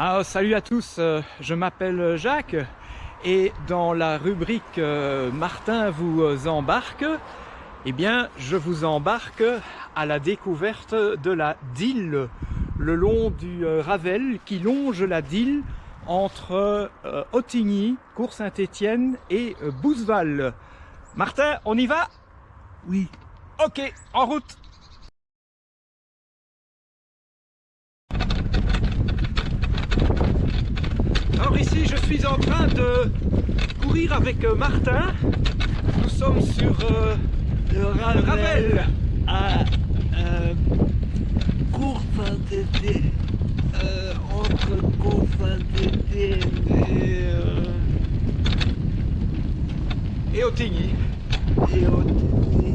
Ah, salut à tous, euh, je m'appelle Jacques et dans la rubrique euh, Martin vous embarque, eh bien je vous embarque à la découverte de la Dille, le long du euh, Ravel qui longe la Dille entre Ottigny, Cours-Saint-Étienne et Bouzeval. Martin, on y va? Oui. Ok, en route Alors ici, je suis en train de courir avec euh, Martin. Nous sommes sur euh, le Ravel, Ravel. à euh, saint euh, entre cours Saint-Étienne et, euh, et Ottigny. et Ottigny.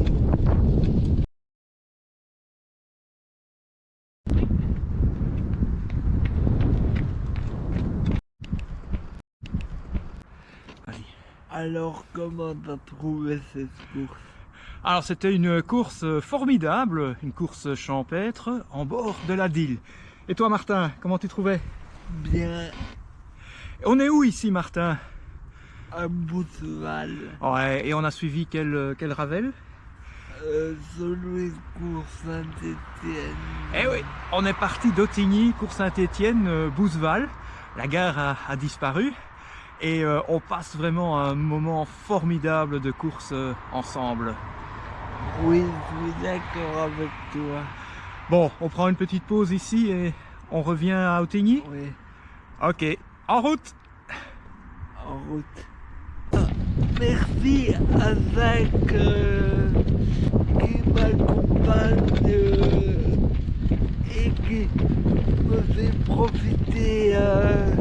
Alors, comment t'as trouvé cette course? Alors c'était une course formidable, une course champêtre en bord de la Dille. Et toi Martin, comment tu trouvais? Bien. On est où ici Martin? À Bouzeval, Ouais, et on a suivi quel, quel Ravel? Euh, cours Saint-Étienne. Eh oui, on est parti d'Ottigny, Cours Saint-Étienne, euh, Bouzeval. La gare a, a disparu et euh, on passe vraiment un moment formidable de course euh, ensemble. Oui, je suis d'accord avec toi. Bon, on prend une petite pause ici et on revient à Ottigny Oui, Ok, en route en route. Ah, merci à Zach euh, qui m'accompagne et qui me fait profiter euh,